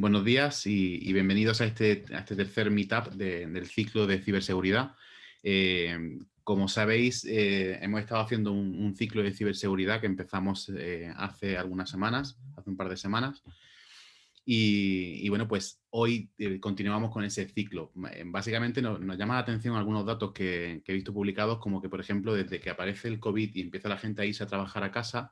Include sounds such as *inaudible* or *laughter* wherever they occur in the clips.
Buenos días y, bienvenidos a este, este tercer meetup del ciclo de ciberseguridad. Eh, como sabéis, eh, hemos estado haciendo un, ciclo de ciberseguridad que empezamos eh, hace algunas semanas, hace un par de semanas, y, bueno, pues hoy eh, continuamos con ese ciclo. Eh, básicamente nos, llama la atención algunos datos que, he visto publicados, como que, por ejemplo, desde que aparece el COVID y empieza la gente a irse a trabajar a casa,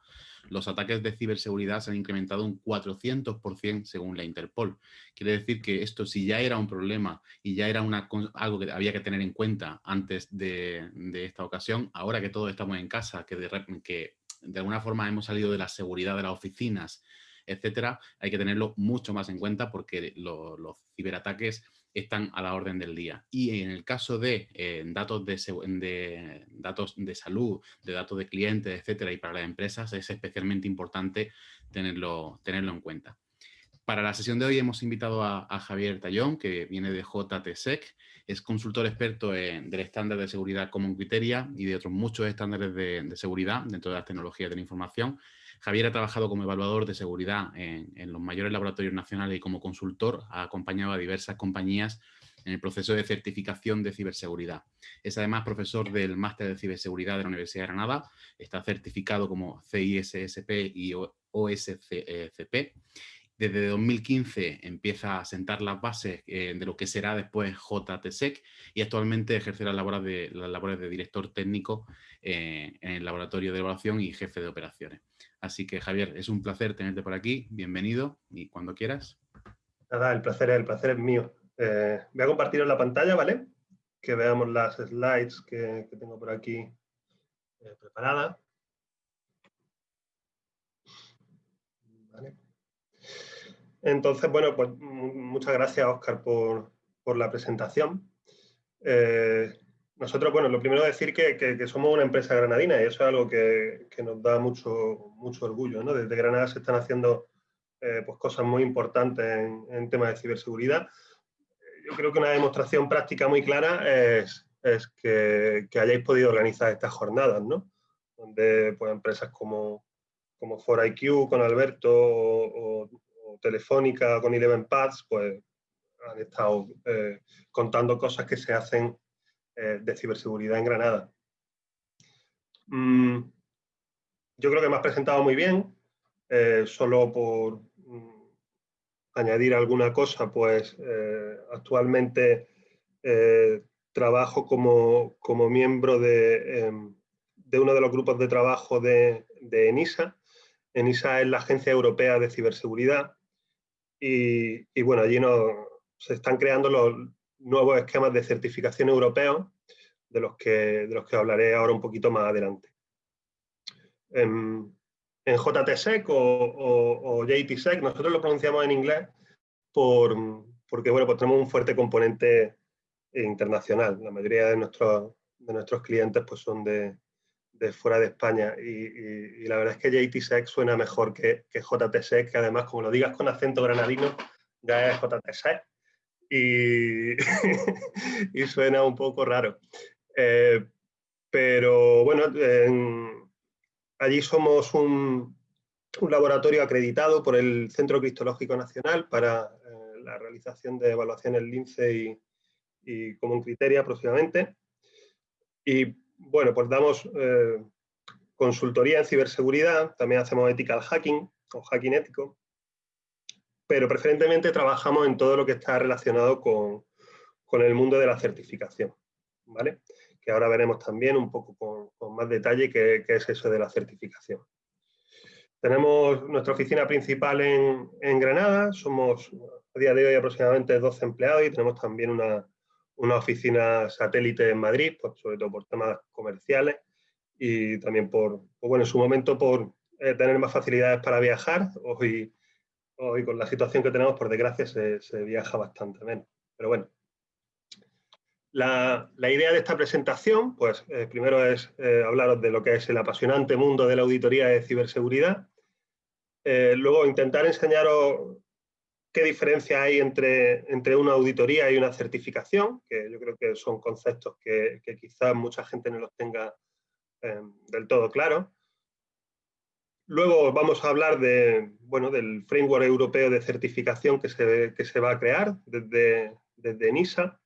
los ataques de ciberseguridad se han incrementado un 400% según la Interpol. Quiere decir que esto, si ya era un problema y ya era una, algo que había que tener en cuenta antes de, esta ocasión, ahora que todos estamos en casa, de, que de alguna forma hemos salido de la seguridad de las oficinas etcétera, hay que tenerlo mucho más en cuenta porque los ciberataques están a la orden del día. Y en el caso de eh, datos, de, datos de salud, de datos de clientes, etcétera, y para las empresas es especialmente importante tenerlo, tenerlo en cuenta. Para la sesión de hoy hemos invitado a, Javier Tallón, que viene de JTSEC, es consultor experto en, del estándar de seguridad Common Criteria y de otros muchos estándares de, de seguridad dentro de las tecnologías de la información Javier ha trabajado como evaluador de seguridad en, los mayores laboratorios nacionales y como consultor ha acompañado a diversas compañías en el proceso de certificación de ciberseguridad. Es además profesor del máster de ciberseguridad de la Universidad de Granada, está certificado como CISSP y OSCP. Desde 2015 empieza a sentar las bases eh, de lo que será después JTSEC y actualmente ejerce las labores las labores de director técnico eh, en el laboratorio de evaluación y jefe de operaciones. Así que Javier, es un placer tenerte por aquí, bienvenido y cuando quieras. Nada, el placer, el placer es mío. Eh, voy a compartir la pantalla, ¿vale? Que veamos las slides que, tengo por aquí eh, preparadas. Entonces, bueno, pues muchas gracias, Oscar, por, la presentación. Nosotros, bueno, lo primero es decir que, somos una empresa granadina y eso es algo que, nos da mucho, mucho orgullo. ¿no? Desde Granada se están haciendo eh, pues cosas muy importantes en, temas de ciberseguridad. Yo creo que una demostración práctica muy clara es, que, hayáis podido organizar estas jornadas, ¿no? donde pues, empresas como, como 4IQ con Alberto o, Telefónica con Eleven Paths pues, han estado eh, contando cosas que se hacen eh, de ciberseguridad en Granada. Mm, yo creo que me has presentado muy bien, eh, solo por mm, añadir alguna cosa, pues eh, actualmente trabajo como, miembro de, em, de, uno de los grupos de trabajo de, ENISA. ENISA es la Agencia Europea de Ciberseguridad y, y bueno, allí no, se están creando los, nuevos esquemas de certificación europeos, de los que, de los que hablaré ahora un poquito más adelante. En, JTSEC o, o, JTSEC, nosotros lo pronunciamos en inglés por, porque bueno, pues tenemos un fuerte componente internacional. La mayoría de nuestros, de nuestros clientes pues son de, de fuera de España y, la verdad es que JTSEC suena mejor que, que JTSEC, que además como lo digas con acento granadino, ya es JTSEC *laughs* y, suena un poco raro. Eh, pero bueno, allí somos un, laboratorio acreditado por el Centro Cristológico Nacional para eh, la realización de evaluaciones LINCE y, y Common Criteria próximamente. Y bueno, pues damos eh, consultoría en ciberseguridad, también hacemos ethical hacking o hacking ético, pero preferentemente trabajamos en todo lo que está relacionado con, el mundo de la certificación, ¿vale? Que ahora veremos también un poco con, más detalle qué, es eso de la certificación. Tenemos nuestra oficina principal en, Granada, somos a día de hoy aproximadamente 12 empleados y tenemos también una, oficina satélite en Madrid, pues, sobre todo por temas comerciales y también por, pues bueno, en su momento por eh, tener más facilidades para viajar. Hoy hoy con la situación que tenemos, por desgracia, se, viaja bastante menos. Pero bueno, la, idea de esta presentación, pues eh, primero es eh, hablaros de lo que es el apasionante mundo de la auditoría de ciberseguridad. Eh, luego intentar enseñaros qué diferencia hay entre, entre una auditoría y una certificación, que yo creo que son conceptos que, que quizás mucha gente no los tenga del todo claros. Luego vamos a hablar de, bueno, del framework europeo de certificación que se, que se va a crear desde, desde NISA.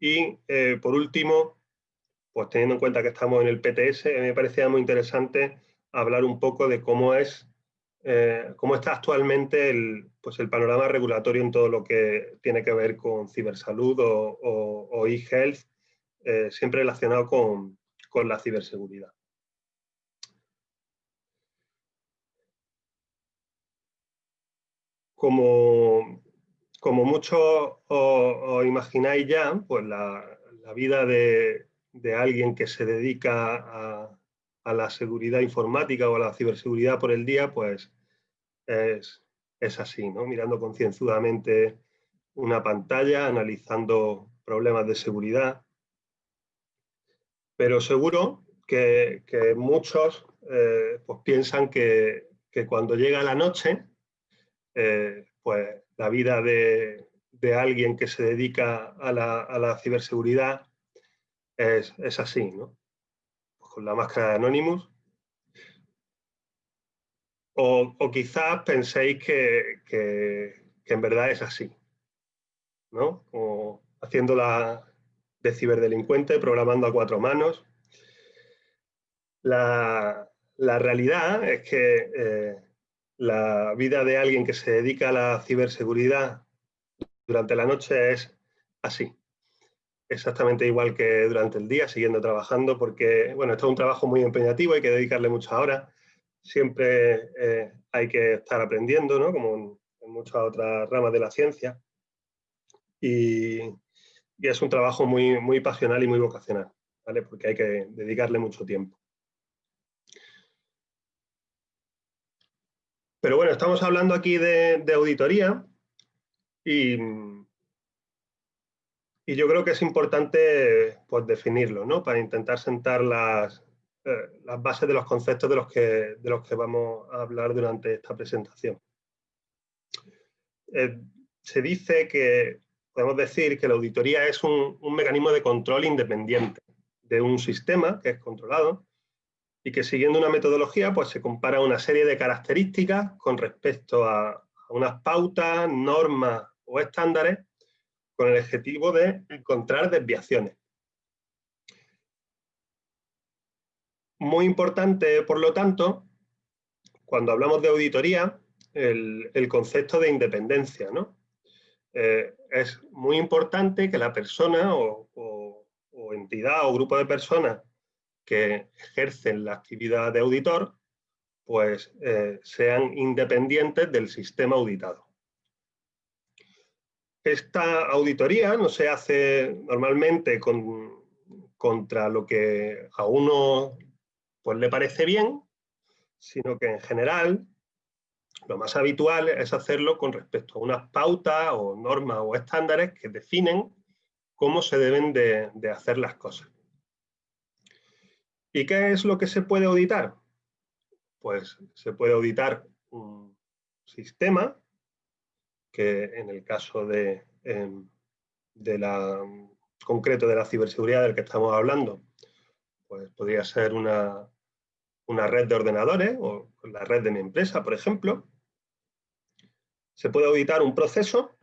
Y eh, por último, pues teniendo en cuenta que estamos en el PTS, me parecía muy interesante hablar un poco de cómo es eh, cómo está actualmente el, pues el panorama regulatorio en todo lo que tiene que ver con cibersalud o, e-health, eh, siempre relacionado con, la ciberseguridad. Como, como muchos os, imagináis ya, pues la, vida de, alguien que se dedica a, a la seguridad informática o a la ciberseguridad por el día, pues es, es así, ¿no? Mirando concienzudamente una pantalla, analizando problemas de seguridad. Pero seguro que, muchos eh, pues piensan que, cuando llega la noche, eh, pues la vida de, alguien que se dedica a la, ciberseguridad es, es así, ¿no? con la máscara de Anonymous. O, quizás penséis que, en verdad es así, ¿no? Como haciéndola de ciberdelincuente, programando a cuatro manos. La, realidad es que eh, la vida de alguien que se dedica a la ciberseguridad durante la noche es así exactamente igual que durante el día, siguiendo trabajando, porque bueno, esto es un trabajo muy empeñativo, hay que dedicarle muchas horas, siempre eh, hay que estar aprendiendo, ¿no? como en, muchas otras ramas de la ciencia, y, es un trabajo muy, muy pasional y muy vocacional, ¿vale? porque hay que dedicarle mucho tiempo. Pero bueno, estamos hablando aquí de, auditoría y yo creo que es importante pues, definirlo, ¿no? Para intentar sentar las, eh, las bases de los conceptos de los, que, de los que vamos a hablar durante esta presentación. Eh, se dice que, podemos decir que la auditoría es un, mecanismo de control independiente de un sistema que es controlado y que siguiendo una metodología pues se compara una serie de características con respecto a, unas pautas, normas o estándares con el objetivo de encontrar desviaciones. Muy importante, por lo tanto, cuando hablamos de auditoría, el, concepto de independencia. ¿no? Eh, es muy importante que la persona o, entidad o grupo de personas que ejercen la actividad de auditor pues eh, sean independientes del sistema auditado. Esta auditoría no se hace normalmente contra lo que a uno pues, le parece bien, sino que en general lo más habitual es hacerlo con respecto a unas pautas o normas o estándares que definen cómo se deben de, de hacer las cosas. ¿Y qué es lo que se puede auditar? Pues se puede auditar un sistema que en el caso de, em, de la, concreto de la ciberseguridad del que estamos hablando, pues podría ser una, una red de ordenadores o la red de mi empresa, por ejemplo. Se puede auditar un proceso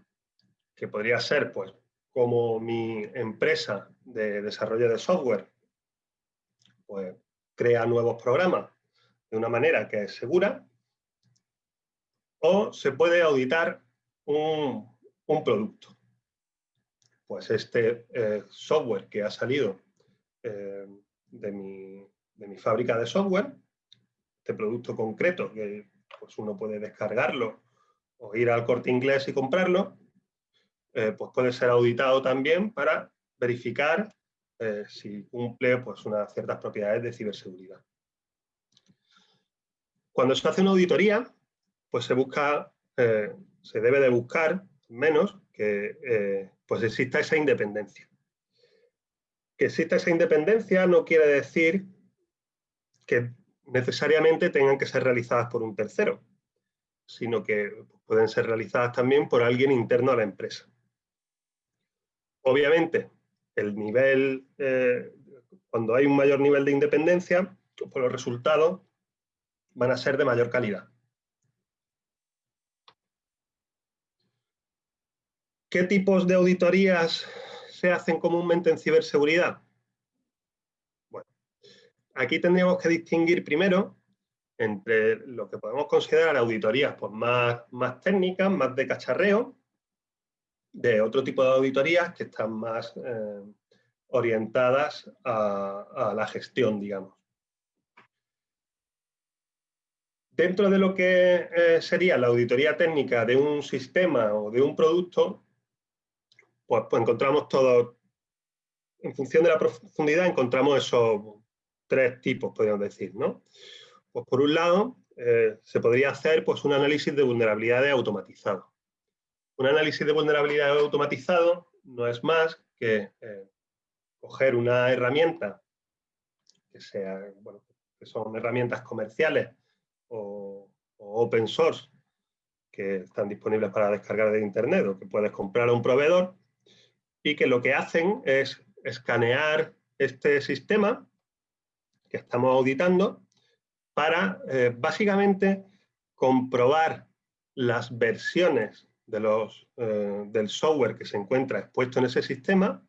que podría ser pues como mi empresa de desarrollo de software pues, crea nuevos programas de una manera que es segura o se puede auditar un, producto. Pues este eh, software que ha salido eh, de, mi, fábrica de software, este producto concreto que pues uno puede descargarlo o ir al corte inglés y comprarlo, eh, pues puede ser auditado también para verificar si cumple pues, unas ciertas propiedades de ciberseguridad. Cuando se hace una auditoría, pues se busca se debe de buscar menos que eh, pues exista esa independencia. Que exista esa independencia no quiere decir que necesariamente tengan que ser realizadas por un tercero, sino que pueden ser realizadas también por alguien interno a la empresa. Obviamente, el nivel, eh, cuando hay un mayor nivel de independencia, pues los resultados van a ser de mayor calidad. ¿Qué tipos de auditorías se hacen comúnmente en ciberseguridad? Bueno, aquí tendríamos que distinguir primero entre lo que podemos considerar auditorías pues, más, más técnicas, más de cacharreo, de otro tipo de auditorías que están más eh, orientadas a, la gestión, digamos. Dentro de lo que eh, sería la auditoría técnica de un sistema o de un producto, pues, pues, encontramos todo, en función de la profundidad, encontramos esos tres tipos, podríamos decir, ¿no? Pues por un lado, eh, se podría hacer pues, un análisis de vulnerabilidades automatizado. Un análisis de vulnerabilidades automatizado no es más que eh, coger una herramienta que sea, bueno, que son herramientas comerciales o, open source que están disponibles para descargar de internet o que puedes comprar a un proveedor y que lo que hacen es escanear este sistema que estamos auditando para eh, básicamente comprobar las versiones eh, del software que se encuentra expuesto en ese sistema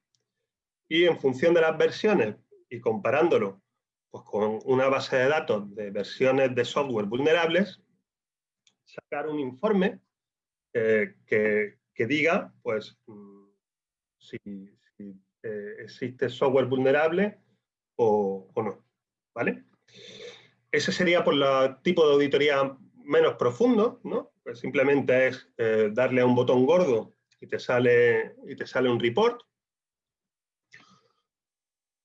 y en función de las versiones y comparándolo pues, con una base de datos de versiones de software vulnerables, sacar un informe eh, que, diga pues, mm, si, eh, existe software vulnerable o, no. ¿vale? Ese sería por el tipo de auditoría menos profundo, ¿no? Pues simplemente es eh, darle a un botón gordo y te, sale, y te sale un report.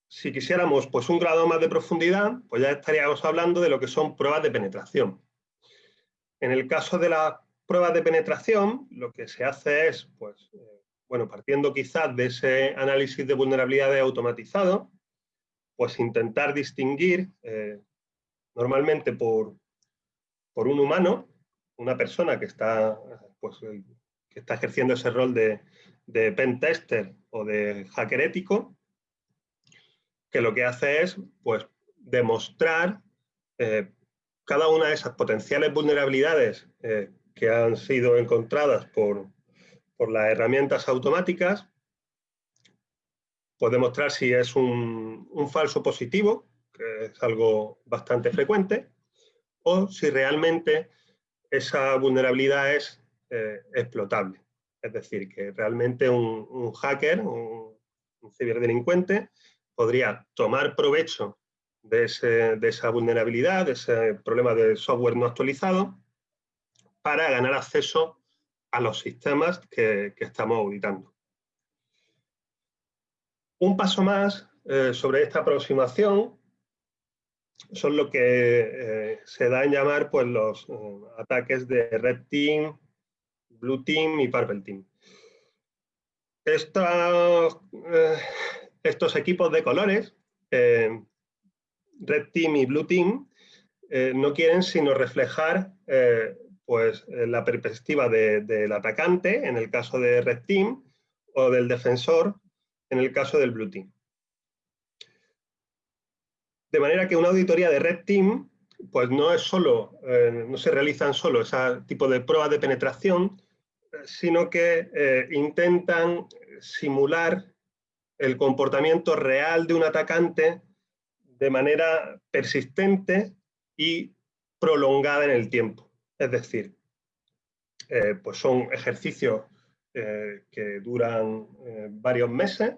Si quisiéramos pues, un grado más de profundidad, pues ya estaríamos hablando de lo que son pruebas de penetración. En el caso de las pruebas de penetración, lo que se hace es, pues, eh, bueno, partiendo quizás de ese análisis de vulnerabilidades automatizado, pues intentar distinguir eh, normalmente por, por un humano una persona que está, pues, que está ejerciendo ese rol de, de pen tester o de hacker ético, que lo que hace es pues, demostrar eh, cada una de esas potenciales vulnerabilidades eh, que han sido encontradas por, por, las herramientas automáticas, pues demostrar si es un falso positivo, que es algo bastante frecuente, o si realmente esa vulnerabilidad es eh, explotable. Es decir, que realmente un, hacker, un, ciberdelincuente, podría tomar provecho de, esa vulnerabilidad, de ese problema de software no actualizado, para ganar acceso a los sistemas que, estamos auditando. Un paso más eh, sobre esta aproximación son lo que eh, se da en llamar pues, los eh, ataques de Red Team, Blue Team y Purple Team. Estos, eh, estos equipos de colores, Red Team y Blue Team, no quieren sino reflejar pues, la perspectiva del atacante, en el caso de Red Team, o del defensor, en el caso del Blue Team. De manera que una auditoría de Red Team pues no es solo, eh, no se realizan solo ese tipo de pruebas de penetración, sino que eh, intentan simular el comportamiento real de un atacante de manera persistente y prolongada en el tiempo. Es decir, eh, pues son ejercicios que duran varios meses,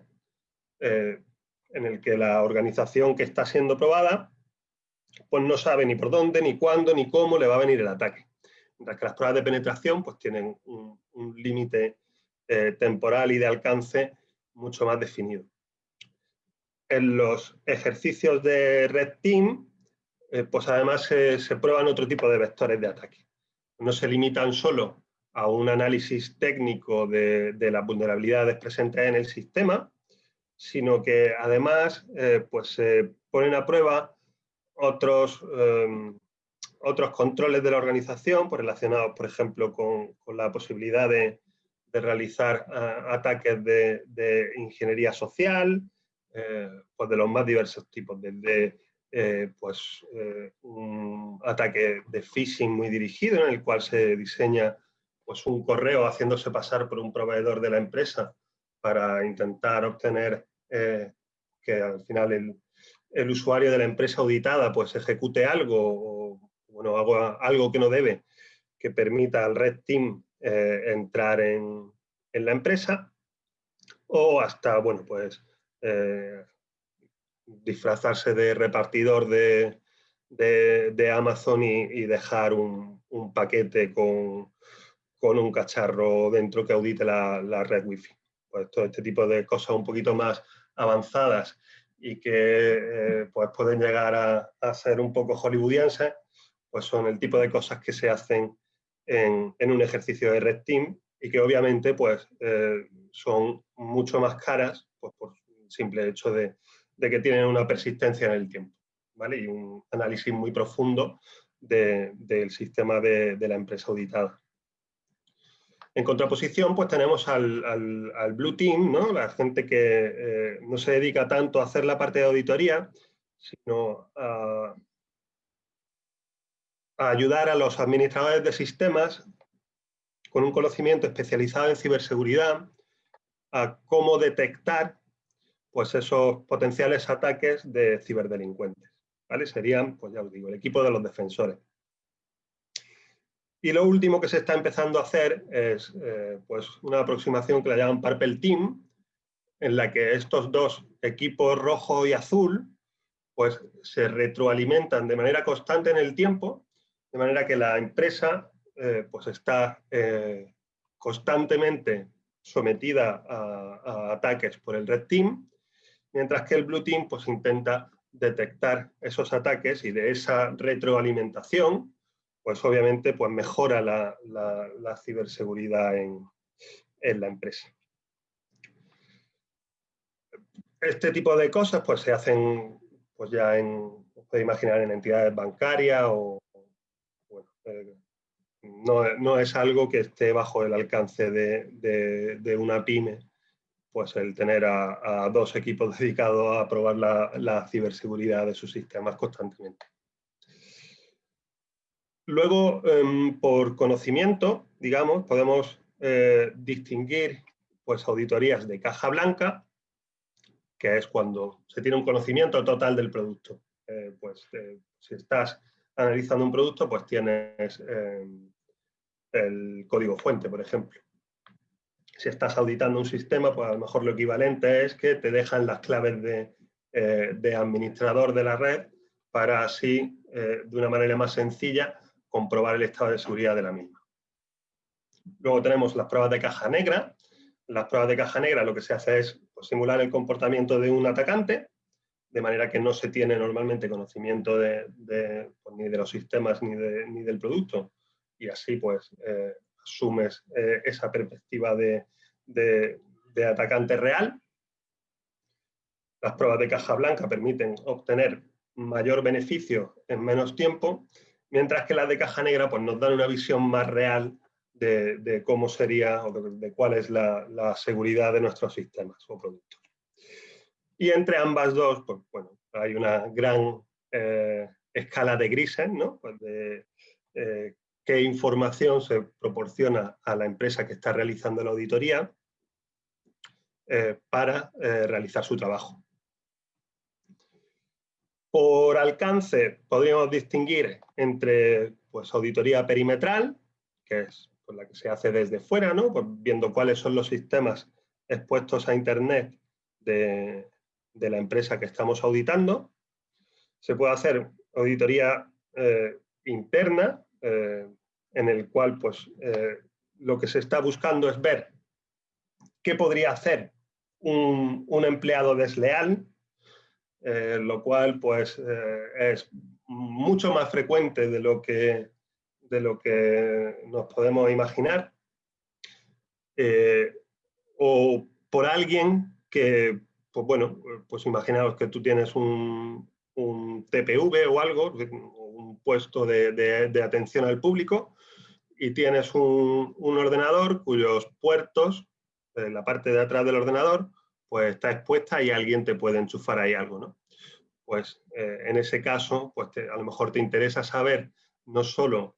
en el que la organización que está siendo probada pues no sabe ni por dónde, ni cuándo, ni cómo le va a venir el ataque. Mientras que las pruebas de penetración pues tienen un, límite eh, temporal y de alcance mucho más definido. En los ejercicios de Red Team, eh, pues además se, prueban otro tipo de vectores de ataque. No se limitan solo a un análisis técnico de, de las vulnerabilidades presentes en el sistema, sino que además eh, pues se ponen a prueba otros, em, otros controles de la organización pues, relacionados, por ejemplo, con, la posibilidad de, realizar ataques de, ingeniería social, eh, pues de los más diversos tipos, desde eh, pues, un ataque de phishing muy dirigido en el cual se diseña pues, un correo haciéndose pasar por un proveedor de la empresa para intentar obtener que al final el, usuario de la empresa auditada pues, ejecute algo o bueno, algo que no debe que permita al Red Team entrar en, en la empresa o hasta, bueno, pues eh, disfrazarse de repartidor de, de, Amazon y, dejar un, paquete con, con, un cacharro dentro que audite la, la, red Wi-Fi. Pues todo este tipo de cosas un poquito más avanzadas y que eh, pues pueden llegar a, ser un poco hollywoodienses, pues son el tipo de cosas que se hacen en, en un ejercicio de Red Team y que obviamente pues, eh, son mucho más caras pues, por simple hecho de, que tienen una persistencia en el tiempo ¿vale? y un análisis muy profundo del sistema de, la empresa auditada. En contraposición, pues tenemos al, al, Blue Team, ¿no? la gente que eh, no se dedica tanto a hacer la parte de auditoría, sino a, a ayudar a los administradores de sistemas con un conocimiento especializado en ciberseguridad a cómo detectar pues, esos potenciales ataques de ciberdelincuentes. ¿vale? Serían, pues ya os digo, el equipo de los defensores. Y lo último que se está empezando a hacer es eh, pues una aproximación que la llaman Purple Team, en la que estos dos equipos rojo y azul pues se retroalimentan de manera constante en el tiempo, de manera que la empresa eh, pues está eh, constantemente sometida a, ataques por el Red Team, mientras que el Blue Team pues, intenta detectar esos ataques y de esa retroalimentación, pues obviamente pues, mejora la, ciberseguridad en, la empresa. Este tipo de cosas pues, se hacen pues, ya en, puede imaginar, en entidades bancarias o bueno, eh, no, es algo que esté bajo el alcance de, una pyme, pues el tener a, dos equipos *laughs* dedicados a probar la, ciberseguridad de sus sistemas constantemente. Luego, em, por conocimiento, digamos, podemos eh, distinguir pues, auditorías de caja blanca, que es cuando se tiene un conocimiento total del producto. Eh, pues eh, si estás analizando un producto, pues tienes em, el código fuente, por ejemplo. Si estás auditando un sistema, pues a lo mejor lo equivalente es que te dejan las claves de, eh, administrador de la red para así, de una manera más sencilla, comprobar el estado de seguridad de la misma. Luego tenemos las pruebas de caja negra. Las pruebas de caja negra lo que se hace es pues, simular el comportamiento de un atacante, de manera que no se tiene normalmente conocimiento de, pues, ni de los sistemas ni, ni del producto, y así pues eh, asumes eh, esa perspectiva de, atacante real. Las pruebas de caja blanca permiten obtener mayor beneficio en menos tiempo, mientras que las de caja negra pues, nos dan una visión más real de, cómo sería o de, cuál es la, seguridad de nuestros sistemas o productos. Y entre ambas dos, pues bueno, hay una gran eh, escala de grises, ¿no? Pues de, qué información se proporciona a la empresa que está realizando la auditoría eh, para eh, realizar su trabajo. Por alcance podríamos distinguir entre pues, auditoría perimetral, que es la que se hace desde fuera, ¿no? Pues, viendo cuáles son los sistemas expuestos a Internet de, la empresa que estamos auditando. Se puede hacer auditoría eh, interna, en el cual pues, eh, lo que se está buscando es ver qué podría hacer un, empleado desleal, eh, lo cual pues, eh, es mucho más frecuente de lo que, de lo que nos podemos imaginar, o por alguien que, pues bueno, pues imaginaos que tú tienes un, un TPV o algo, un puesto de atención al público, y tienes un, ordenador cuyos puertos, en la parte de atrás del ordenador, pues está expuesta y alguien te puede enchufar ahí algo, ¿no? pues en ese caso, pues a lo mejor te interesa saber no solo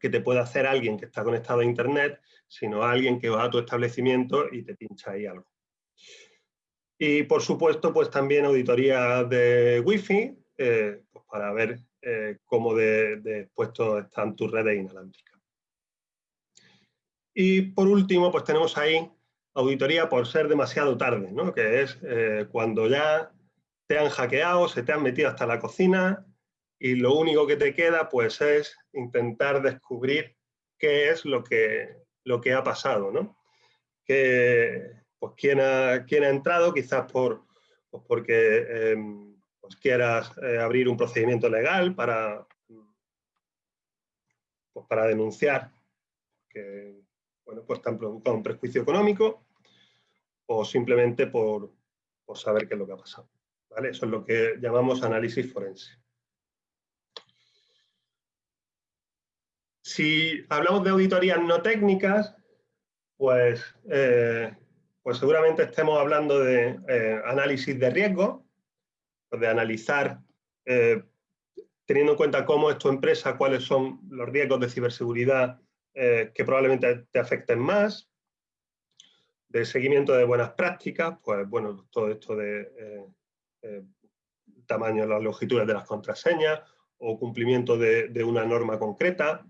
que te puede hacer alguien que está conectado a Internet, sino alguien que va a tu establecimiento y te pincha ahí algo. Y por supuesto, pues también auditoría de Wi-Fi, eh, pues para ver eh, cómo de, de expuestos están tus redes inalámbricas. Y por último, pues tenemos ahí auditoría por ser demasiado tarde, ¿no? que es eh, cuando ya te han hackeado, se te han metido hasta la cocina y lo único que te queda pues es intentar descubrir qué es lo que, lo que ha pasado, ¿no? Que, pues, quién ha, quién ha entrado, quizás por, pues, porque em, pues, quieras eh, abrir un procedimiento legal para, pues, para denunciar bueno, pues están provocando un prejuicio económico o simplemente por, por saber qué es lo que ha pasado. ¿vale? Eso es lo que llamamos análisis forense. Si hablamos de auditorías no técnicas, pues, eh, pues seguramente estemos hablando de eh, análisis de riesgo, de analizar, eh, teniendo en cuenta cómo es tu empresa, cuáles son los riesgos de ciberseguridad que probablemente te afecten más, de seguimiento de buenas prácticas, pues bueno, todo esto de tamaño, las longitudes de las contraseñas o cumplimiento de una norma concreta,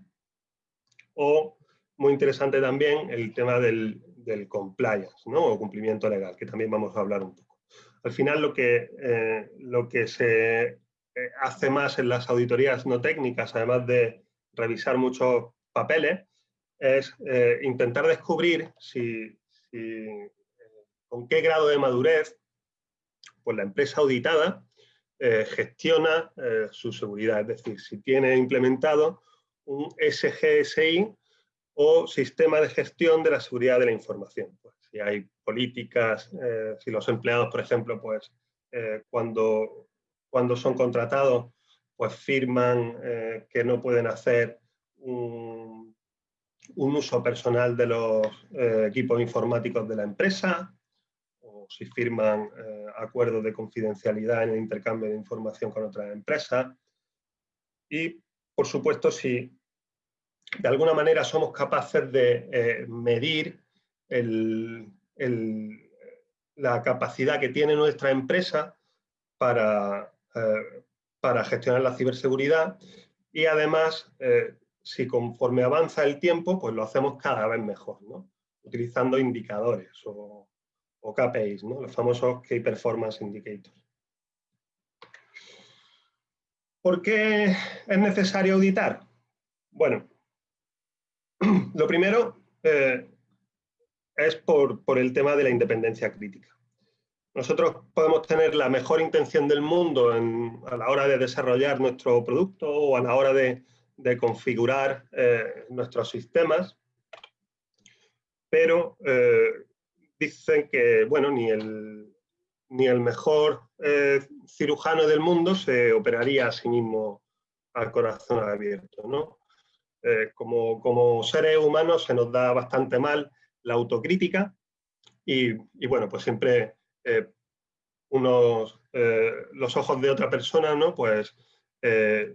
o muy interesante también el tema del, compliance, ¿no? o cumplimiento legal, que también vamos a hablar un poco. Al final lo que, eh, lo que se eh, hace más en las auditorías no técnicas, además de revisar muchos papeles, es eh, intentar descubrir si, con qué grado de madurez pues la empresa auditada gestiona su seguridad, es decir, si tiene implementado un SGSI o sistema de gestión de la seguridad de la información. Pues, si hay políticas, eh, si los empleados, por ejemplo, pues eh, cuando, cuando son contratados, pues firman eh, que no pueden hacer un, un uso personal de los equipos informáticos de la empresa, o si firman acuerdos de confidencialidad en el intercambio de información con otras empresas. Y por supuesto, si de alguna manera somos capaces de eh, medir la capacidad que tiene nuestra empresa para, eh, para gestionar la ciberseguridad y además, eh, si conforme avanza el tiempo, pues lo hacemos cada vez mejor, utilizando indicadores o, o KPIs, ¿no? los famosos Key Performance Indicators. ¿Por qué es necesario auditar? Bueno, *clears throat* lo primero eh, es por, el tema de la independencia crítica. Nosotros podemos tener la mejor intención del mundo a la hora de desarrollar nuestro producto o a la hora de, configurar eh, nuestros sistemas, pero eh, dicen que bueno, ni el, ni el mejor eh, cirujano del mundo se operaría a sí mismo al corazón abierto. ¿no? Como, como, seres humanos se nos da bastante mal la autocrítica y, bueno, pues siempre unos, los ojos de otra persona ¿no? pues,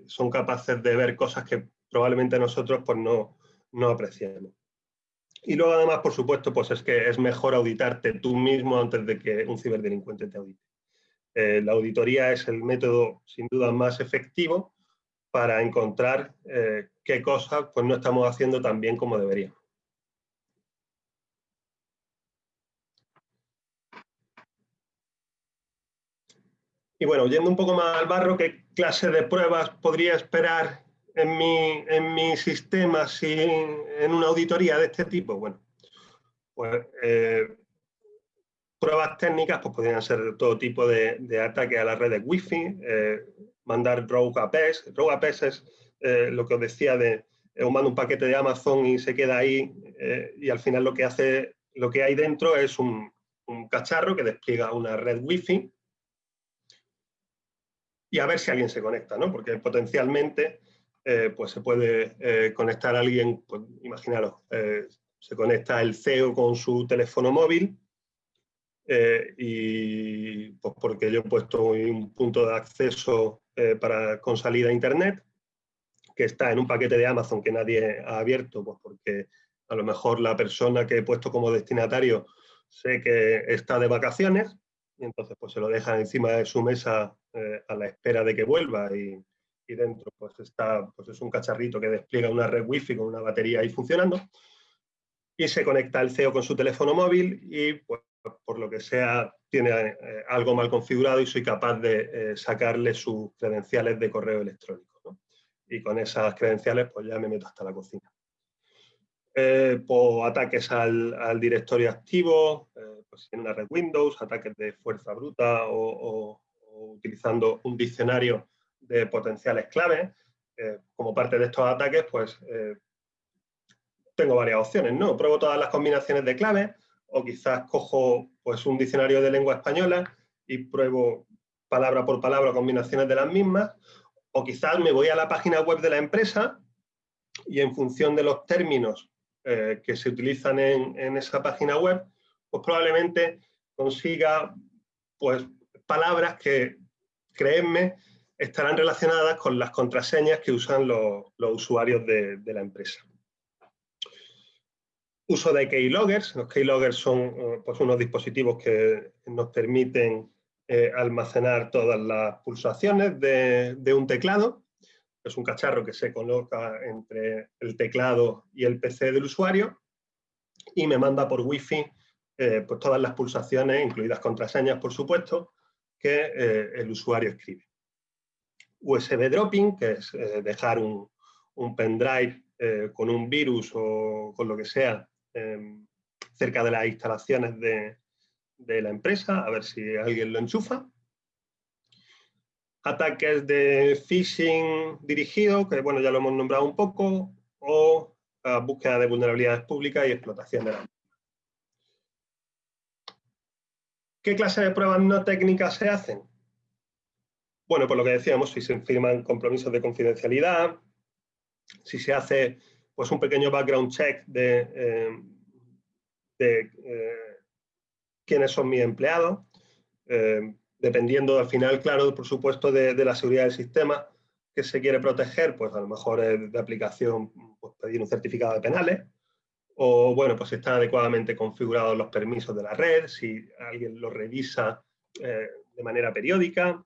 son capaces de ver cosas que probablemente nosotros pues, no, no apreciamos. Y luego además, por supuesto, pues es que es mejor auditarte tú mismo antes de que un ciberdelincuente te audite. Eh, la auditoría es el método sin duda más efectivo para encontrar eh, qué cosas pues, no estamos haciendo tan bien como deberíamos. Y bueno, yendo un poco más al barro, ¿qué clase de pruebas podría esperar en mi, en mi sistema en una auditoría de este tipo? Bueno, pues eh, pruebas técnicas pues podrían ser todo tipo de, de ataques a las redes Wi-Fi, eh, mandar rogue APs. Rogue APs es eh, lo que os decía de os mando un paquete de Amazon y se queda ahí y al final lo que hace, lo que hay dentro es un, un cacharro que despliega una red Wi-Fi y a ver si alguien se conecta, ¿no? Porque potencialmente eh, pues se puede eh, conectar a alguien, pues, imaginaros, eh, se conecta el CEO con su teléfono móvil y pues porque yo he puesto un punto de acceso para, con salida a Internet, que está en un paquete de Amazon que nadie ha abierto, pues porque a lo mejor la persona que he puesto como destinatario sé que está de vacaciones y entonces pues se lo deja encima de su mesa eh, a la espera de que vuelva y, y, dentro pues está, pues es un cacharrito que despliega una red wifi con una batería ahí funcionando y se conecta el CEO con su teléfono móvil y pues por lo que sea tiene eh, algo mal configurado y soy capaz de eh, sacarle sus credenciales de correo electrónico. Y con esas credenciales pues ya me meto hasta la cocina. Eh, pues, ataques al, directorio activo, pues en una red Windows, ataques de fuerza bruta o, utilizando un diccionario de potenciales claves. como parte de estos ataques, pues tengo varias opciones, ¿no? Pruebo todas las combinaciones de claves, o quizás cojo pues, un diccionario de lengua española y pruebo palabra por palabra combinaciones de las mismas, o quizás me voy a la página web de la empresa y en función de los términos eh, que se utilizan en, esa página web, pues probablemente consiga pues, palabras que, créenme, estarán relacionadas con las contraseñas que usan los, usuarios de la empresa. Uso de keyloggers. Los keyloggers son eh, pues, unos dispositivos que nos permiten eh, almacenar todas las pulsaciones de, un teclado. Es un cacharro que se coloca entre el teclado y el PC del usuario y me manda por Wi-Fi eh, pues, todas las pulsaciones, incluidas contraseñas, por supuesto, que el usuario escribe. USB dropping, que es dejar un, un pendrive con un virus o con lo que sea Em, cerca de las instalaciones de, la empresa, a ver si alguien lo enchufa. Ataques de phishing dirigido, que bueno, ya lo hemos nombrado un poco, o búsqueda de vulnerabilidades públicas y explotación de la ¿Qué clase de pruebas no técnicas se hacen? Bueno, por lo que decíamos, si se firman compromisos de confidencialidad, si se hace pues un pequeño background check de, eh, eh, quiénes son mis empleados, eh, dependiendo al final, claro, por supuesto, de, la seguridad del sistema que se quiere proteger, pues a lo mejor de aplicación pues, pedir un certificado de penales, o bueno, pues están adecuadamente configurados los permisos de la red, si alguien lo revisa de manera periódica,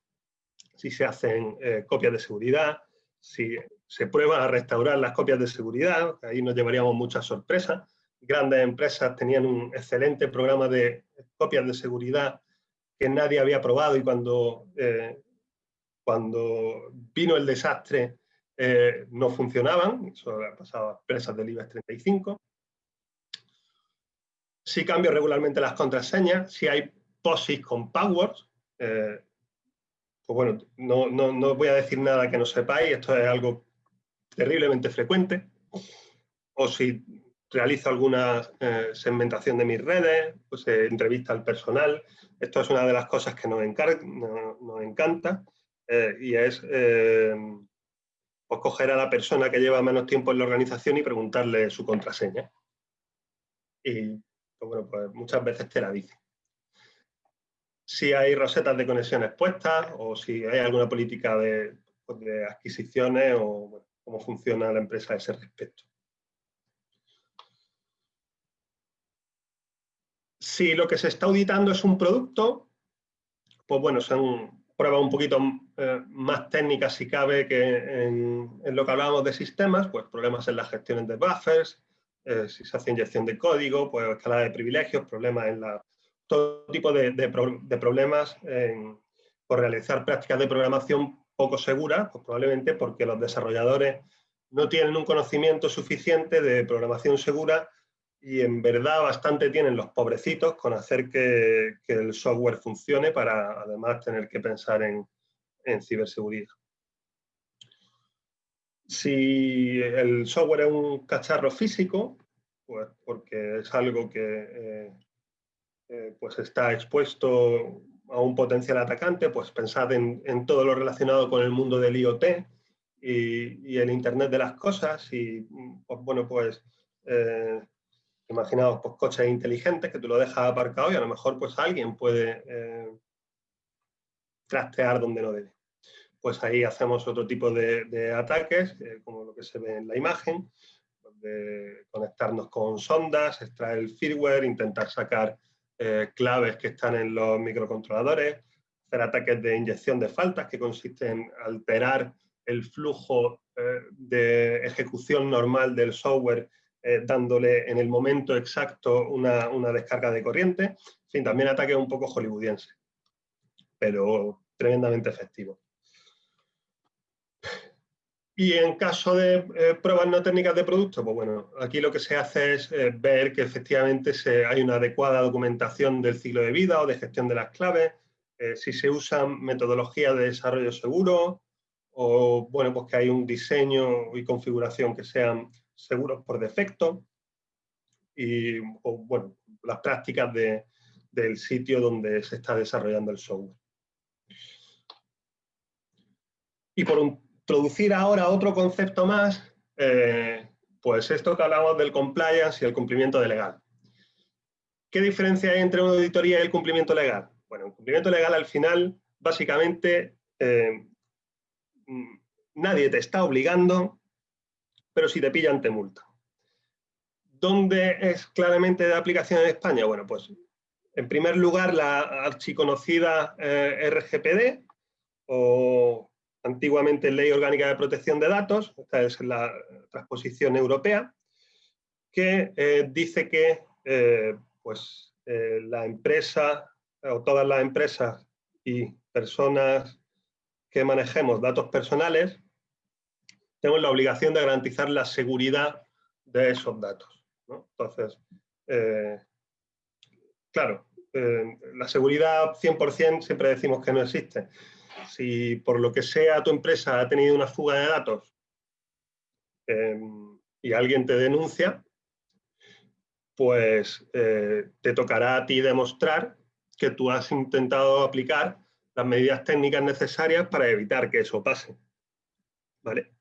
si se hacen copias de seguridad, si se prueban a restaurar las copias de seguridad, ahí nos llevaríamos muchas sorpresas. Grandes empresas tenían un excelente programa de copias de seguridad que nadie había probado y cuando, eh, cuando vino el desastre eh, no funcionaban, eso ha pasado a empresas del IBEX 35. Si cambio regularmente las contraseñas, si hay POSIX con passwords, eh, pues bueno, no, no, no, voy a decir nada que no sepáis, esto es algo terriblemente frecuente. O si realizo alguna eh, segmentación de mis redes, pues eh, entrevista al personal. Esto es una de las cosas que nos, encanta y es pues coger a la persona que lleva menos tiempo en la organización y preguntarle su contraseña. Y pues bueno, pues muchas veces te la dice si hay rosetas de conexiones puestas o si hay alguna política de, pues, adquisiciones o cómo funciona la empresa a ese respecto. Si lo que se está auditando es un producto, pues bueno, son pruebas un poquito eh, más técnicas si cabe que en, lo que hablábamos de sistemas, pues problemas en las gestiones de buffers, eh, si se hace inyección de código, pues escalada de privilegios, problemas en la todo tipo de, problemas por realizar prácticas de programación poco seguras, pues probablemente porque los desarrolladores no tienen un conocimiento suficiente de programación segura y en verdad bastante tienen los pobrecitos con hacer que, el software funcione para además tener que pensar en, ciberseguridad. Si el software es un cacharro físico, pues porque es algo que eh, eh, pues está expuesto a un potencial atacante, pues pensad en, todo lo relacionado con el mundo del IoT y, el Internet de las cosas y, pues, bueno, pues eh, Imaginaos pues, coches inteligentes que tú lo dejas aparcado y a lo mejor pues alguien puede eh, trastear donde no debe. Pues ahí hacemos otro tipo de, ataques, eh, como lo que se ve en la imagen, de conectarnos con sondas, extraer el firmware, intentar sacar eh, claves que están en los microcontroladores, hacer ataques de inyección de faltas que consisten en alterar el flujo eh, de ejecución normal del software dándole en el momento exacto una, una, descarga de corriente. En fin, también ataques un poco hollywoodiense, pero tremendamente efectivo. Y en caso de eh, pruebas no técnicas de producto, pues bueno, aquí lo que se hace es eh, ver que efectivamente se, hay una adecuada documentación del ciclo de vida o de gestión de las claves, eh, si se usan metodologías de desarrollo seguro o bueno, pues que hay un diseño y configuración que sean seguros por defecto y bueno, las prácticas del sitio donde se está desarrollando el software. Y por un introducir ahora otro concepto más, eh, pues esto que hablamos del compliance y el cumplimiento de legal. ¿Qué diferencia hay entre una auditoría y el cumplimiento legal? Bueno, el cumplimiento legal al final, básicamente, eh, nadie te está obligando, pero si te pillan te multa. ¿Dónde es claramente de aplicación en España? Bueno, pues en primer lugar la archiconocida eh, RGPD o antiguamente Ley Orgánica de Protección de Datos, esta es la transposición europea, que eh, dice que eh, pues, eh, la empresa o todas las empresas y personas que manejemos datos personales tenemos la obligación de garantizar la seguridad de esos datos. Entonces, claro, la seguridad 100% siempre decimos que no existe, si por lo que sea tu empresa ha tenido una fuga de datos em, y alguien te denuncia, pues eh, te tocará a ti demostrar que tú has intentado aplicar las medidas técnicas necesarias para evitar que eso pase. ¿Vale?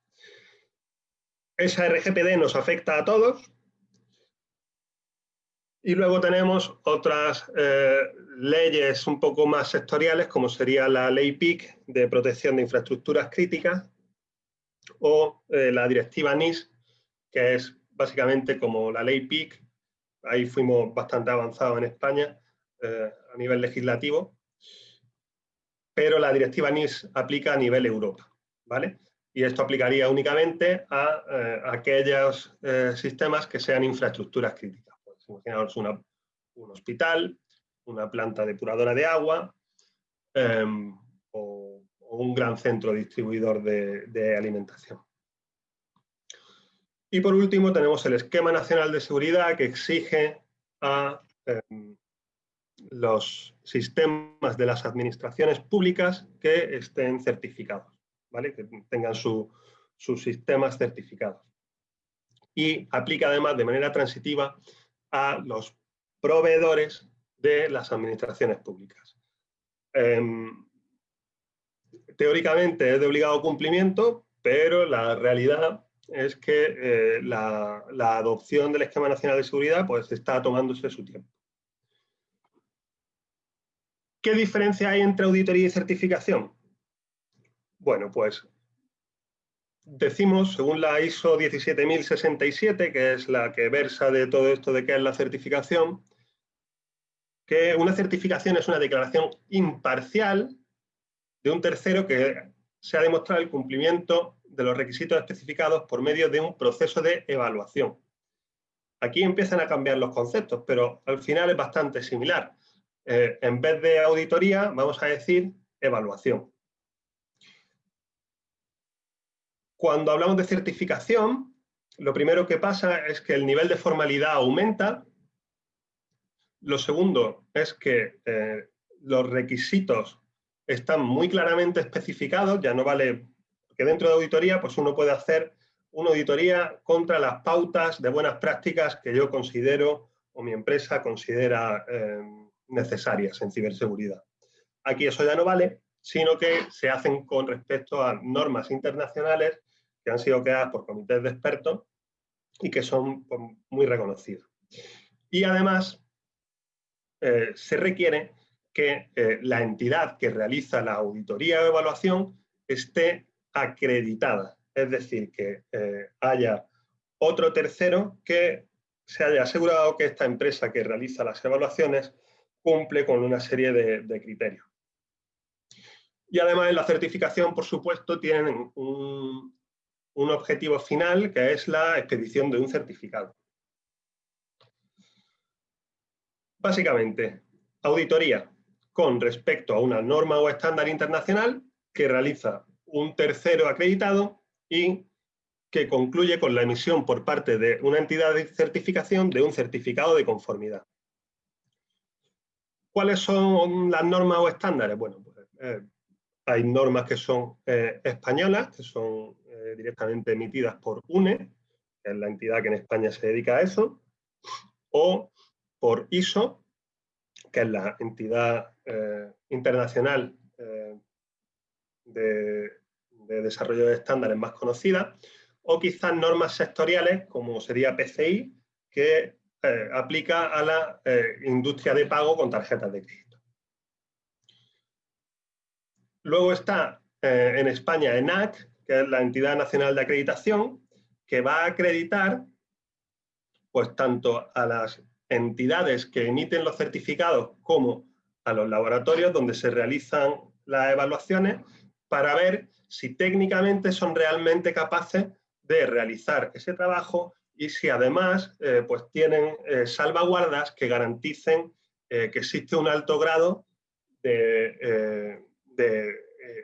Esa RGPD nos afecta a todos, y luego tenemos otras eh, leyes un poco más sectoriales, como sería la ley PIC de protección de infraestructuras críticas o eh, la directiva NIS, que es básicamente como la ley PIC. Ahí fuimos bastante avanzados en España eh, a nivel legislativo, pero la directiva NIS aplica a nivel Europa, ¿vale? Y esto aplicaría únicamente a aquellos sistemas que sean infraestructuras críticas imaginaos un hospital, una planta depuradora de agua em, o, un gran centro distribuidor de, alimentación. Y por último tenemos el Esquema Nacional de Seguridad que exige a em, los sistemas de las administraciones públicas que estén certificados, ¿vale? que tengan sus sistemas certificados. Y aplica además de manera transitiva a los proveedores de las administraciones públicas. Em, teóricamente es de obligado cumplimiento, pero la realidad es que eh, la, adopción del Esquema Nacional de Seguridad pues, está tomándose su tiempo. ¿Qué diferencia hay entre auditoría y certificación? Bueno, pues decimos, según la ISO 17067, que es la que versa de todo esto de qué es la certificación, que una certificación es una declaración imparcial de un tercero que se ha demostrado el cumplimiento de los requisitos especificados por medio de un proceso de evaluación. Aquí empiezan a cambiar los conceptos, pero al final es bastante similar. Eh, en vez de auditoría, vamos a decir evaluación. Cuando hablamos de certificación, lo primero que pasa es que el nivel de formalidad aumenta. Lo segundo es que eh, los requisitos están muy claramente especificados, ya no vale que dentro de auditoría pues uno puede hacer una auditoría contra las pautas de buenas prácticas que yo considero o mi empresa considera eh, necesarias en ciberseguridad. Aquí eso ya no vale, sino que se hacen con respecto a normas internacionales han sido creadas por comités de expertos y que son pues, muy reconocidos. Y además eh, se requiere que eh, la entidad que realiza la auditoría o evaluación esté acreditada, es decir, que eh, haya otro tercero que se haya asegurado que esta empresa que realiza las evaluaciones cumple con una serie de, criterios. Y además en la certificación, por supuesto, tienen un, un objetivo final que es la expedición de un certificado. Básicamente, auditoría con respecto a una norma o estándar internacional que realiza un tercero acreditado y que concluye con la emisión por parte de una entidad de certificación de un certificado de conformidad. ¿Cuáles son las normas o estándares? Bueno, pues, eh, hay normas que son eh, españolas, que son eh, directamente emitidas por UNE, que es la entidad que en España se dedica a eso, o por ISO, que es la entidad internacional de, de desarrollo de estándares más conocida, o quizás normas sectoriales, como sería PCI, que eh, aplica a la eh, industria de pago con tarjetas de crédito. Luego está eh, en España ENAC, que es la entidad nacional de acreditación, que va a acreditar pues tanto a las entidades que emiten los certificados como a los laboratorios donde se realizan las evaluaciones para ver si técnicamente son realmente capaces de realizar ese trabajo y si además eh, pues tienen eh, salvaguardas que garanticen eh, que existe un alto grado de,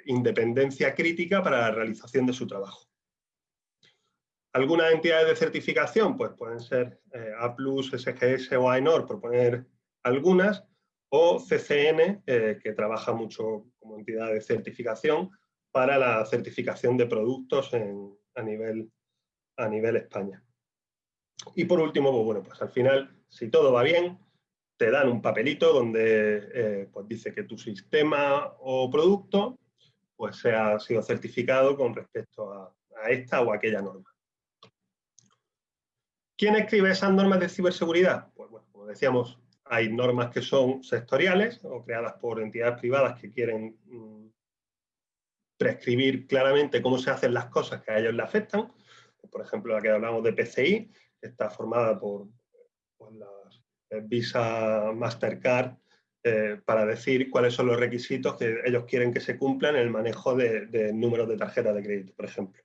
independencia crítica para la realización de su trabajo. Algunas entidades de certificación pues pueden ser A+, SGS o AENOR, por poner algunas, o CCN, que trabaja mucho como entidad de certificación, para la certificación de productos a, nivel, a nivel España. Y por último, pues bueno, pues al final, si todo va bien, te dan un papelito donde eh, pues dice que tu sistema o producto pues se ha sido certificado con respecto a, esta o aquella norma. ¿Quién escribe esas normas de ciberseguridad? Pues bueno, como decíamos, hay normas que son sectoriales o creadas por entidades privadas que quieren mm, prescribir claramente cómo se hacen las cosas que a ellos le afectan. Por ejemplo, la que hablamos de PCI, que está formada por, las eh, Visa Mastercard, eh, para decir cuáles son los requisitos que ellos quieren que se cumplan en el manejo de, números de tarjeta de crédito, por ejemplo.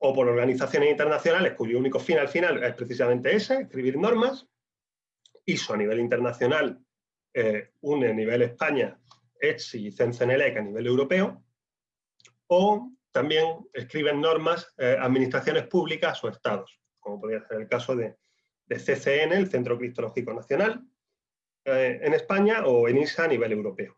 O por organizaciones internacionales cuyo único fin al final es precisamente ese, escribir normas. ISO a nivel internacional eh, une a nivel España ETSI y CENCENELEC a nivel europeo, o también escriben normas eh, administraciones públicas o estados, como podría ser el caso de, CCN, el Centro Cristológico Nacional, eh, en España, o ENISA a nivel europeo.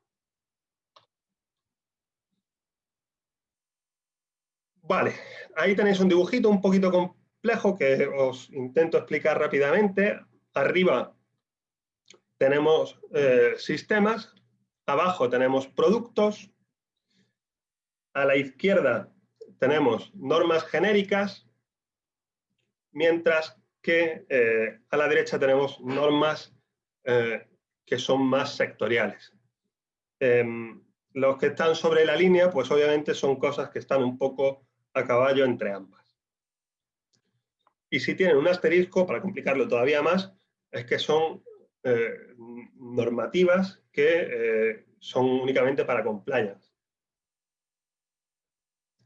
Vale, ahí tenéis un dibujito un poquito complejo que os intento explicar rápidamente. Arriba tenemos eh, sistemas, abajo tenemos productos, a la izquierda tenemos normas genéricas, mientras que eh, a la derecha tenemos normas eh, que son más sectoriales. Em, los que están sobre la línea, pues obviamente son cosas que están un poco a caballo entre ambas. Y si tienen un asterisco, para complicarlo todavía más, es que son eh, normativas que eh, son únicamente para compliance.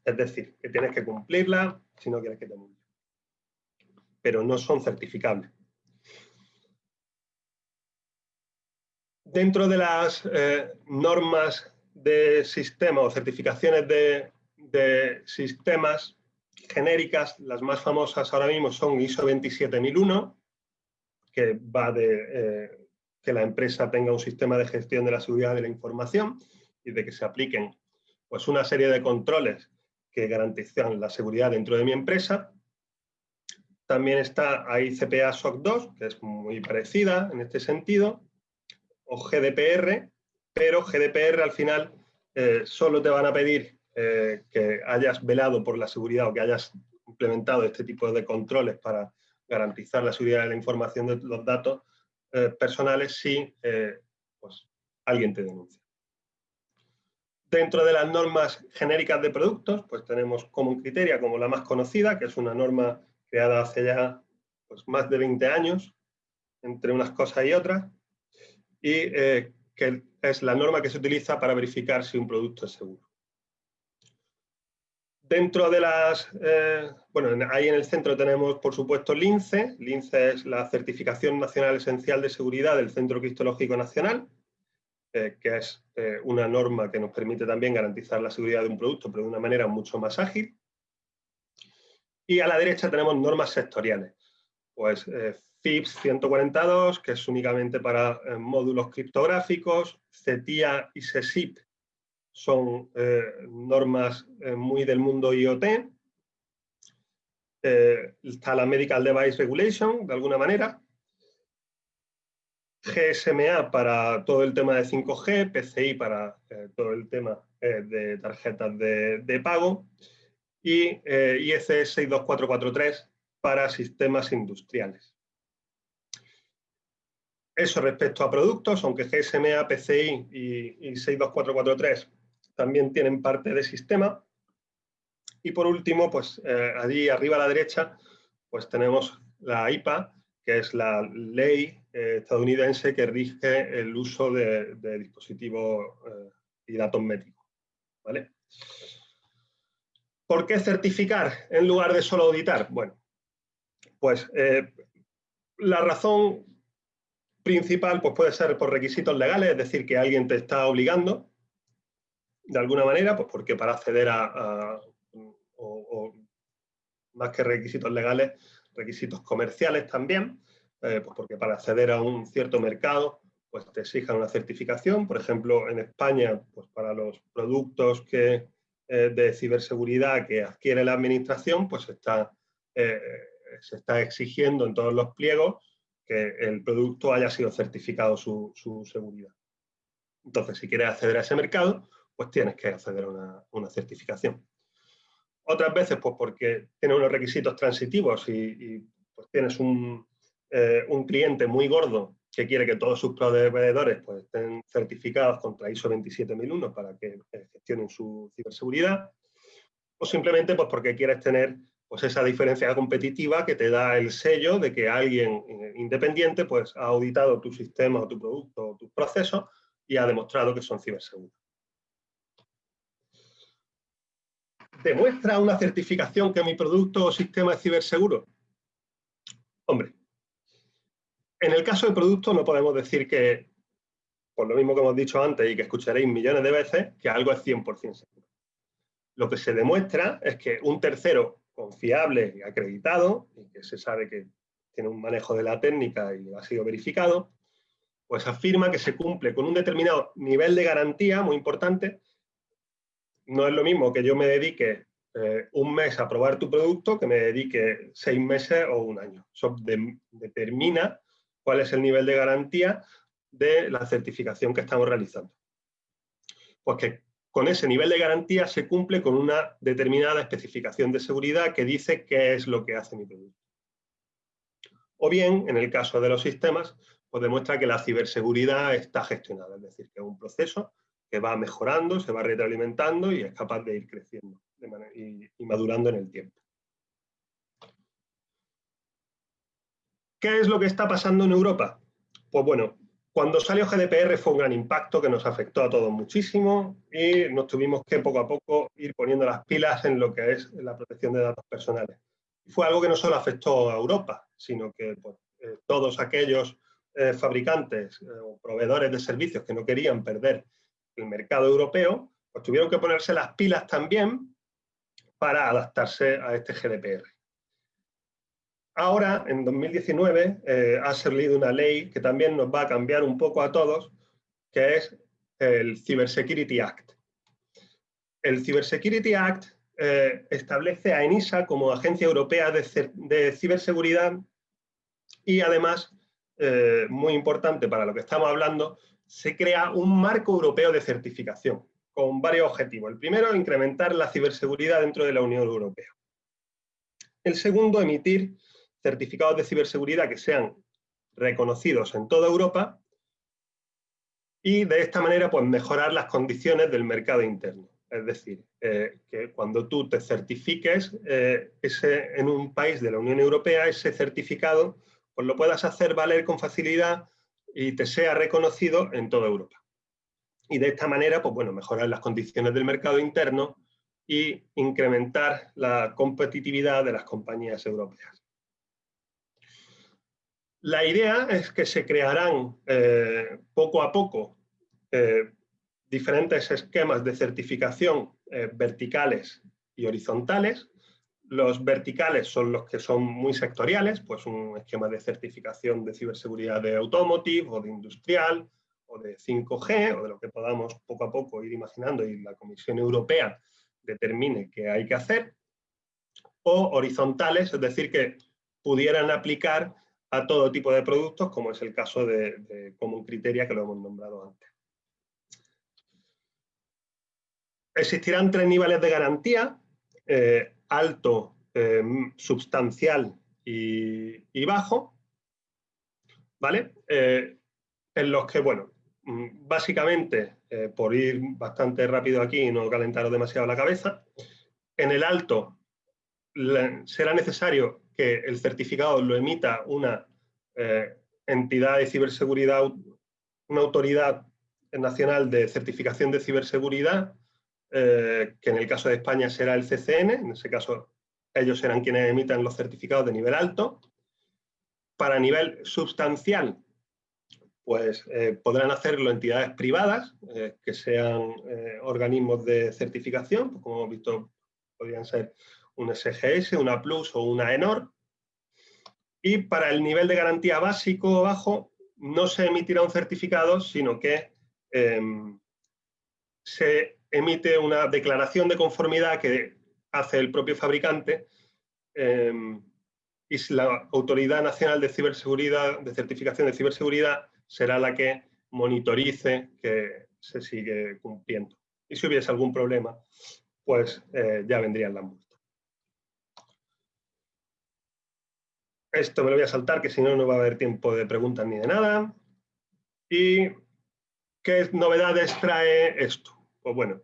Es decir, que tienes que cumplirla si no quieres que te multen. Pero no son certificables. Dentro de las eh, normas de sistema o certificaciones de, de sistemas genéricas, las más famosas ahora mismo son ISO 27001, que va de eh, que la empresa tenga un sistema de gestión de la seguridad de la información y de que se apliquen pues, una serie de controles que garantizan la seguridad dentro de mi empresa. También está ICPA SOC 2, que es muy parecida en este sentido, o GDPR, pero GDPR al final eh, solo te van a pedir eh, que hayas velado por la seguridad o que hayas implementado este tipo de controles para garantizar la seguridad de la información de los datos eh, personales si pues, alguien te denuncia. Dentro de las normas genéricas de productos, pues tenemos Common Criteria como la más conocida, que es una norma creada hace ya pues, más de 20 años, entre unas cosas y otras, y eh, que es la norma que se utiliza para verificar si un producto es seguro. Dentro de las, eh, bueno, ahí en el centro tenemos, por supuesto, LINCE. LINCE es la Certificación Nacional Esencial de Seguridad del Centro Cristológico Nacional, eh, que es una norma que nos permite también garantizar la seguridad de un producto, pero de una manera mucho más ágil. Y a la derecha tenemos normas sectoriales. Pues FIPS 142, que es únicamente para módulos criptográficos, CETIA y SESIP, son eh, normas eh, muy del mundo IoT. Eh, está la Medical Device Regulation, de alguna manera. GSMA para todo el tema de 5G, PCI para todo el tema de tarjetas de, de pago y IEC 62443 para sistemas industriales. Eso respecto a productos, aunque GSMA, PCI y, y 62443 también tienen parte de sistema. Y por último, pues eh, allí arriba a la derecha, pues tenemos la IPA, que es la ley eh, estadounidense que rige el uso de, dispositivos eh, y datos médicos. ¿vale? ¿Por qué certificar en lugar de solo auditar? Bueno, pues la razón principal pues puede ser por requisitos legales, es decir, que alguien te está obligando de alguna manera, pues porque para acceder a, o, más que requisitos legales, requisitos comerciales también, eh, pues porque para acceder a un cierto mercado, pues te exijan una certificación. Por ejemplo, en España, pues para los productos que, eh, de ciberseguridad que adquiere la administración, pues está, eh, se está exigiendo en todos los pliegos que el producto haya sido certificado su, su seguridad. Entonces, si quieres acceder a ese mercado, pues tienes que acceder a una, certificación. Otras veces, pues porque tienes unos requisitos transitivos y, pues tienes eh, un, cliente muy gordo que quiere que todos sus proveedores pues, estén certificados contra ISO 27001 para que eh, gestionen su ciberseguridad, o simplemente pues porque quieres tener pues, esa diferencia competitiva que te da el sello de que alguien eh, independiente pues, ha auditado tu sistema o tu producto o tus procesos y ha demostrado que son ciberseguros. ¿Demuestra una certificación que mi producto o sistema es ciberseguro? Hombre, en el caso del producto no podemos decir que, por lo mismo que hemos dicho antes y que escucharéis millones de veces, que algo es 100% seguro. Lo que se demuestra es que un tercero confiable acreditado, y que se sabe que tiene un manejo de la técnica y ha sido verificado, pues afirma que se cumple con un determinado nivel de garantía muy importante no es lo mismo que yo me dedique eh, un mes a probar tu producto que me dedique seis meses o un año. Eso determina cuál es el nivel de garantía de la certificación que estamos realizando. Pues que con ese nivel de garantía se cumple con una determinada especificación de seguridad que dice qué es lo que hace mi producto. O bien, en el caso de los sistemas, pues demuestra que la ciberseguridad está gestionada, es decir, que es un proceso que va mejorando, se va retroalimentando y es capaz de ir creciendo y, madurando en el tiempo. ¿Qué es lo que está pasando en Europa? Pues bueno, cuando salió GDPR fue un gran impacto que nos afectó a todos muchísimo y nos tuvimos que poco a poco ir poniendo las pilas en lo que es la protección de datos personales. fue algo que no solo afectó a Europa, sino que eh, todos aquellos eh, fabricantes eh, o proveedores de servicios que no querían perder el mercado europeo, pues tuvieron que ponerse las pilas también para adaptarse a este GDPR. Ahora, en 2019, eh, ha salido una ley que también nos va a cambiar un poco a todos, que es el Cybersecurity Act. El Cybersecurity Act eh, establece a ENISA como agencia europea de, ciberseguridad y además, eh, muy importante para lo que estamos hablando, se crea un marco europeo de certificación con varios objetivos. El primero, incrementar la ciberseguridad dentro de la Unión Europea. El segundo, emitir certificados de ciberseguridad que sean reconocidos en toda Europa y de esta manera pues, mejorar las condiciones del mercado interno. Es decir, eh, que cuando tú te certifiques eh, ese, en un país de la Unión Europea, ese certificado pues lo puedas hacer valer con facilidad y te sea reconocido en toda Europa. Y de esta manera, pues bueno, mejorar las condiciones del mercado interno y incrementar la competitividad de las compañías europeas. La idea es que se crearán eh, poco a poco eh, diferentes esquemas de certificación eh, verticales y horizontales. Los verticales son los que son muy sectoriales, pues un esquema de certificación de ciberseguridad de automotive o de industrial o de 5G o de lo que podamos poco a poco ir imaginando y la Comisión Europea determine que hay que hacer. O horizontales, es decir, que pudieran aplicar a todo tipo de productos, como es el caso de, de Common Criteria que lo hemos nombrado antes. Existirán tres niveles de garantía, eh, alto, eh, substancial y, bajo, ¿vale? Eh, en los que, bueno, mm, básicamente, por ir bastante rápido aquí y no calentaros demasiado la cabeza, en el alto será necesario que el certificado lo emita una entidad de ciberseguridad, una autoridad nacional de certificación de ciberseguridad, eh, que en el caso de España será el CCN, en ese caso ellos serán quienes emitan los certificados de nivel alto. Para nivel sustancial, pues eh, podrán hacerlo entidades privadas, eh, que sean organismos de certificación, pues, como hemos visto, podrían ser un SGS, una Plus o una ENOR. Y para el nivel de garantía básico o bajo, no se emitirá un certificado, sino que em, se emite una declaración de conformidad que hace el propio fabricante em, y la Autoridad Nacional de Ciberseguridad, de Certificación de Ciberseguridad, será la que monitorice que se sigue cumpliendo. Y si hubiese algún problema, pues eh, ya vendrían las multas. Esto me lo voy a saltar, que si no, no va a haber tiempo de preguntas ni de nada. ¿Y qué novedades trae esto? Pues bueno,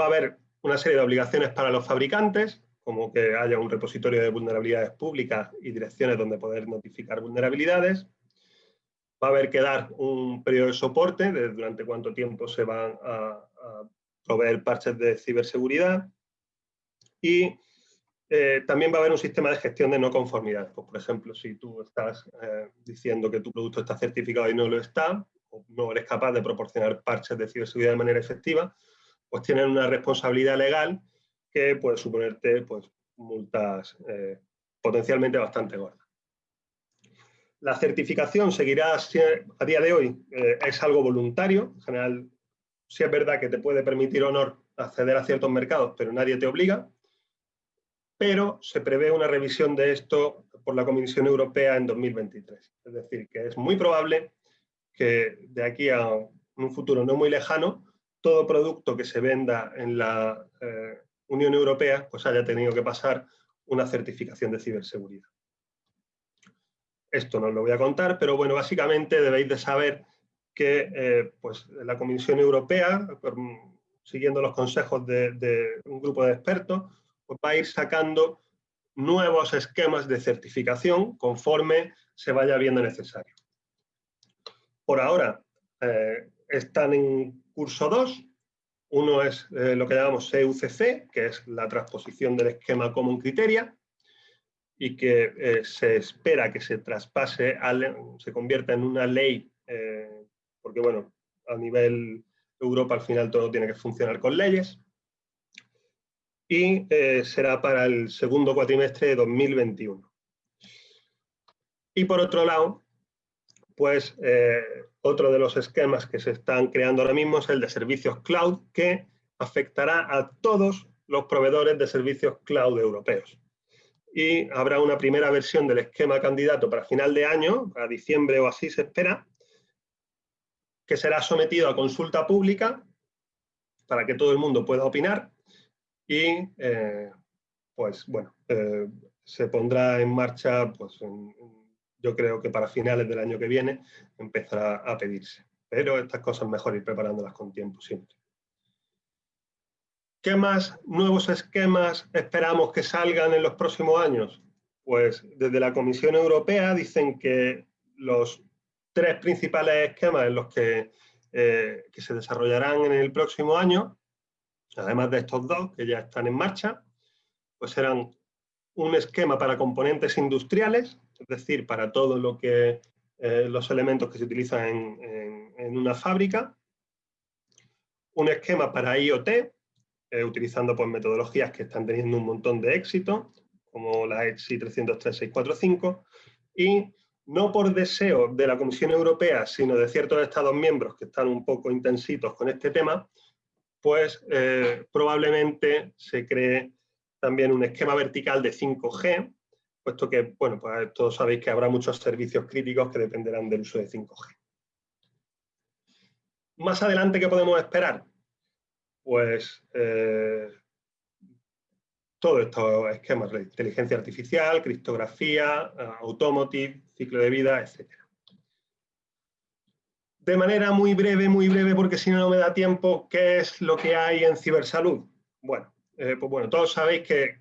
va a haber una serie de obligaciones para los fabricantes, como que haya un repositorio de vulnerabilidades públicas y direcciones donde poder notificar vulnerabilidades. Va a haber que dar un periodo de soporte de durante cuánto tiempo se van a, proveer parches de ciberseguridad. Y eh, también va a haber un sistema de gestión de no conformidad. Pues, por ejemplo, si tú estás eh, diciendo que tu producto está certificado y no lo está, no eres capaz de proporcionar parches de ciberseguridad de manera efectiva, pues tienen una responsabilidad legal que puede suponerte pues, multas eh, potencialmente bastante gordas. La certificación seguirá a día de hoy, es algo voluntario, en general sí es verdad que te puede permitir honor acceder a ciertos mercados, pero nadie te obliga, pero se prevé una revisión de esto por la Comisión Europea en 2023. Es decir, que es muy probable que de aquí a un futuro no muy lejano, todo producto que se venda en la eh, Unión Europea pues haya tenido que pasar una certificación de ciberseguridad. Esto no os lo voy a contar, pero bueno, básicamente debéis de saber que eh, pues, la Comisión Europea, siguiendo los consejos de, de un grupo de expertos, pues va a ir sacando nuevos esquemas de certificación conforme se vaya viendo necesario por ahora eh, están en curso 2. Uno es eh, lo que llamamos CUCC, que es la transposición del esquema Common Criteria, y que eh, se espera que se traspase, se convierta en una ley, porque bueno, a nivel Europa al final todo tiene que funcionar con leyes, y será para el segundo cuatrimestre de 2021. Y por otro lado, pues eh, otro de los esquemas que se están creando ahora mismo es el de servicios cloud, que afectará a todos los proveedores de servicios cloud europeos. Y habrá una primera versión del esquema candidato para final de año, a diciembre o así se espera, que será sometido a consulta pública para que todo el mundo pueda opinar y, eh, pues bueno, eh, se pondrá en marcha, pues yo creo que para finales del año que viene empezará a pedirse. Pero estas cosas mejor ir preparándolas con tiempo siempre. ¿Qué más nuevos esquemas esperamos que salgan en los próximos años? Pues desde la Comisión Europea dicen que los tres principales esquemas en los que, eh, que se desarrollarán en el próximo año, además de estos dos que ya están en marcha, pues serán un esquema para componentes industriales, es decir, para todo lo que eh, los elementos que se utilizan en, una fábrica, un esquema para IoT, eh, utilizando pues, metodologías que están teniendo un montón de éxito, como la EXI 303645, y no por deseo de la Comisión Europea, sino de ciertos Estados miembros que están un poco intensitos con este tema, pues eh, probablemente se cree también un esquema vertical de 5G, puesto que, bueno, pues todos sabéis que habrá muchos servicios críticos que dependerán del uso de 5G. Más adelante, ¿qué podemos esperar? Pues eh, todos estos esquemas de inteligencia artificial, criptografía, automotive, ciclo de vida, etc. De manera muy breve, muy breve, porque si no, no me da tiempo, ¿qué es lo que hay en cibersalud? Bueno, eh, pues bueno, todos sabéis que,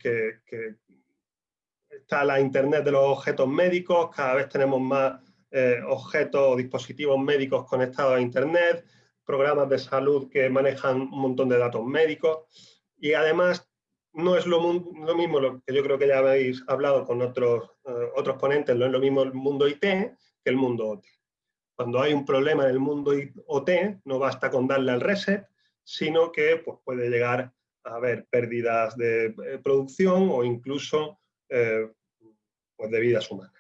está la Internet de los objetos médicos, cada vez tenemos más eh, objetos o dispositivos médicos conectados a Internet, programas de salud que manejan un montón de datos médicos y además no es lo, mismo lo que yo creo que ya habéis hablado con otros, eh, otros ponentes, no es lo mismo el mundo IT que el mundo OT. Cuando hay un problema en el mundo OT, no basta con darle al reset, sino que pues, puede llegar haber pérdidas de eh, producción o incluso eh, pues de vidas humanas.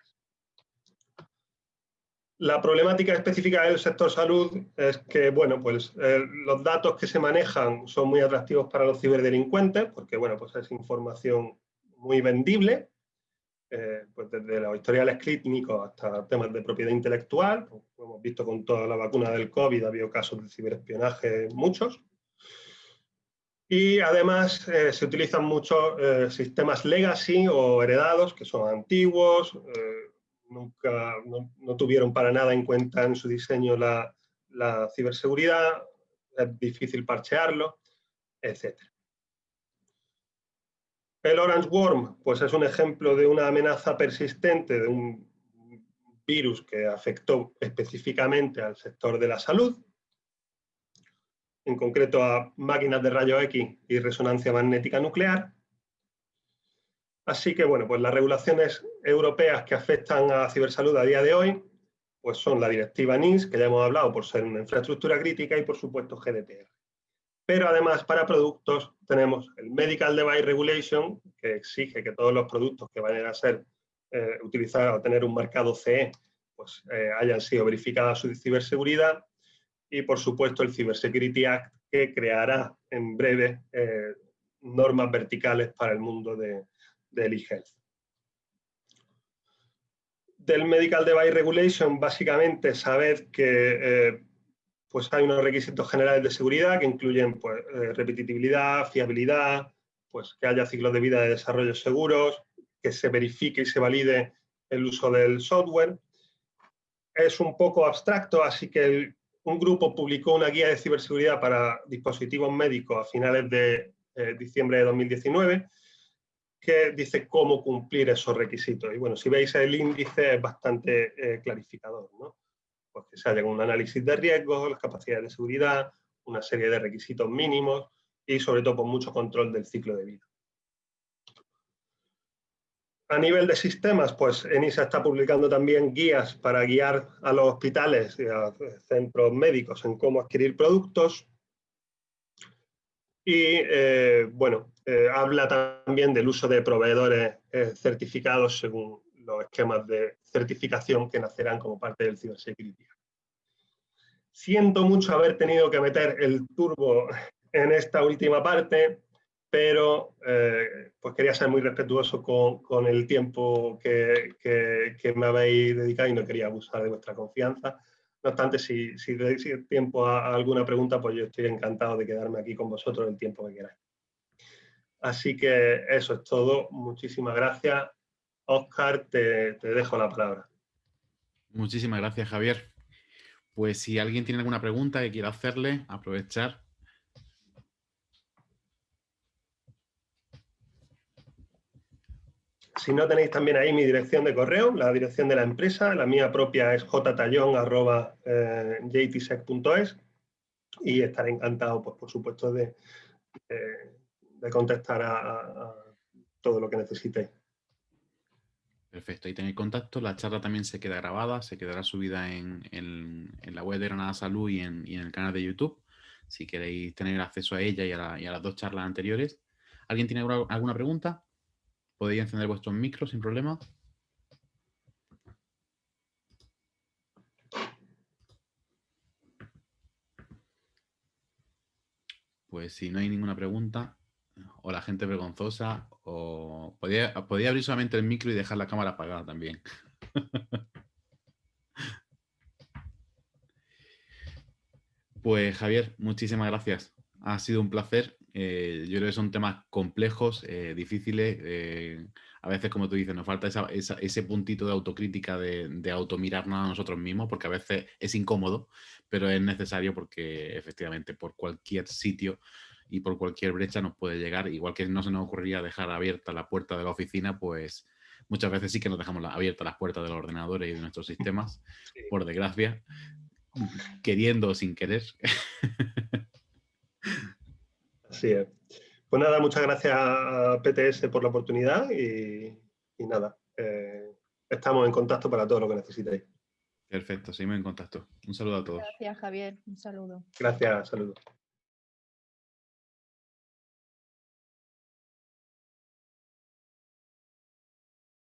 La problemática específica del sector salud es que bueno, pues, eh, los datos que se manejan son muy atractivos para los ciberdelincuentes porque bueno, pues es información muy vendible, pues desde los historiales clínicos hasta temas de propiedad intelectual, como hemos visto con toda la vacuna del COVID, ha habido casos de ciberespionaje muchos. Y además eh, se utilizan muchos eh, sistemas legacy o heredados, que son antiguos, eh, nunca, no, tuvieron para nada en cuenta en su diseño la, la ciberseguridad, es difícil parchearlo, etc. El Orange Worm pues es un ejemplo de una amenaza persistente de un virus que afectó específicamente al sector de la salud, en concreto a máquinas de rayos X y resonancia magnética nuclear. Así que, bueno, pues las regulaciones europeas que afectan a cibersalud a día de hoy, pues son la directiva NIS, que ya hemos hablado por ser una infraestructura crítica, y por supuesto GDPR. Pero además para productos tenemos el Medical Device Regulation, que exige que todos los productos que vayan a ser eh, utilizados o tener un marcado CE, pues eh, hayan sido verificadas su ciberseguridad y por supuesto el Cybersecurity Act que creará en breve eh, normas verticales para el mundo de, del e-health. Del Medical Device Regulation, básicamente, sabed que pues hay unos requisitos generales de seguridad que incluyen pues, eh, repetitividad, fiabilidad, pues que haya ciclos de vida de desarrollo seguros, que se verifique y se valide el uso del software. Es un poco abstracto, así que un grupo publicó una guía de ciberseguridad para dispositivos médicos a finales de eh, diciembre de 2019 que dice cómo cumplir esos requisitos. Y bueno, si veis el índice es bastante eh, clarificador, ¿no? Pues que se haya un análisis de riesgos, las capacidades de seguridad, una serie de requisitos mínimos y sobre todo con mucho control del ciclo de vida. A nivel de sistemas, pues ENISA está publicando también guías para guiar a los hospitales y a centros médicos en cómo adquirir productos. Y, eh, bueno, eh, habla también del uso de proveedores eh, certificados según los esquemas de certificación que nacerán como parte del cibersecurity. Siento mucho haber tenido que meter el turbo en esta última parte, pero eh, pues quería ser muy respetuoso con, el tiempo que, me habéis dedicado y no quería abusar de vuestra confianza. No obstante, si, si tiempo a, alguna pregunta, pues yo estoy encantado de quedarme aquí con vosotros el tiempo que queráis. Así que eso es todo. Muchísimas gracias Oscar, te, te dejo la palabra. Muchísimas gracias, Javier. Pues si alguien tiene alguna pregunta que quiera hacerle, aprovechar. Si no tenéis también ahí mi dirección de correo, la dirección de la empresa, la mía propia es jtallon.jtsec.es eh, y estaré encantado, pues, por supuesto, de, de, contestar a, todo lo que necesitéis. Perfecto, ahí tenéis contacto. La charla también se queda grabada, se quedará subida en, la web de Granada Salud y en, el canal de YouTube, si queréis tener acceso a ella y a, las dos charlas anteriores. ¿Alguien tiene alguna pregunta? Podéis encender vuestros micros sin problema. Pues si no hay ninguna pregunta, o la gente vergonzosa, o podía, abrir solamente el micro y dejar la cámara apagada también. *laughs* pues Javier, muchísimas gracias. Ha sido un placer. Eh, yo creo que son temas complejos, eh, difíciles. Eh, a veces, como tú dices, nos falta ese puntito de autocrítica, de, de automirarnos a nosotros mismos, porque a veces es incómodo, pero es necesario porque efectivamente por cualquier sitio y por cualquier brecha nos puede llegar, igual que no se nos ocurriría dejar abierta la puerta de la oficina, pues muchas veces sí que nos dejamos abiertas las puertas de los ordenadores y de nuestros sistemas, *laughs* por desgracia, queriendo o sin querer. *laughs* Así es. Pues nada, muchas gracias a PTS por la oportunidad y, nada, eh, estamos en contacto para todo lo que necesitéis. Perfecto, seguimos en contacto. Un saludo a todos. Gracias, Javier. Un saludo. Gracias, saludos.